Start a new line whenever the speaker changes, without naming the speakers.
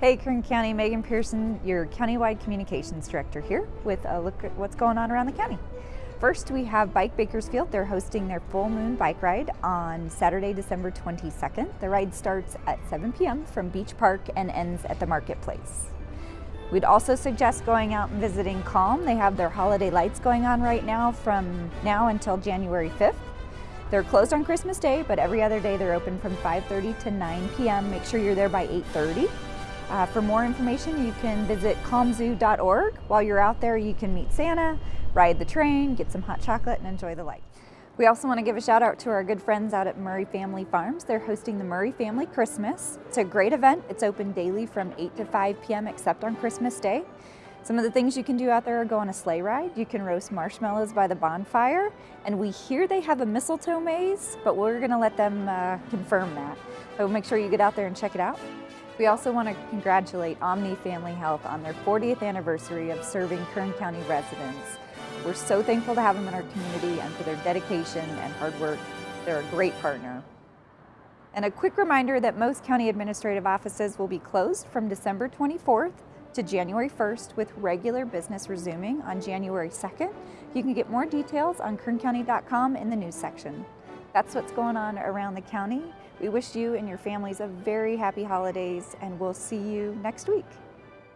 Hey Kern County, Megan Pearson, your Countywide Communications Director here with a look at what's going on around the county. First, we have Bike Bakersfield. They're hosting their full moon bike ride on Saturday, December 22nd. The ride starts at 7 p.m. from Beach Park and ends at the marketplace. We'd also suggest going out and visiting Calm. They have their holiday lights going on right now from now until January 5th. They're closed on Christmas Day, but every other day they're open from 5.30 to 9 p.m. Make sure you're there by 8.30. Uh, for more information, you can visit calmzoo.org. While you're out there, you can meet Santa, ride the train, get some hot chocolate, and enjoy the light. We also want to give a shout out to our good friends out at Murray Family Farms. They're hosting the Murray Family Christmas. It's a great event. It's open daily from 8 to 5 p.m. except on Christmas Day. Some of the things you can do out there are go on a sleigh ride. You can roast marshmallows by the bonfire. And we hear they have a mistletoe maze, but we're going to let them uh, confirm that. So make sure you get out there and check it out. We also want to congratulate Omni Family Health on their 40th anniversary of serving Kern County residents. We're so thankful to have them in our community and for their dedication and hard work. They're a great partner. And a quick reminder that most county administrative offices will be closed from December 24th to January 1st with regular business resuming on January 2nd. You can get more details on kerncounty.com in the news section. That's what's going on around the county. We wish you and your families a very happy holidays and we'll see you next week.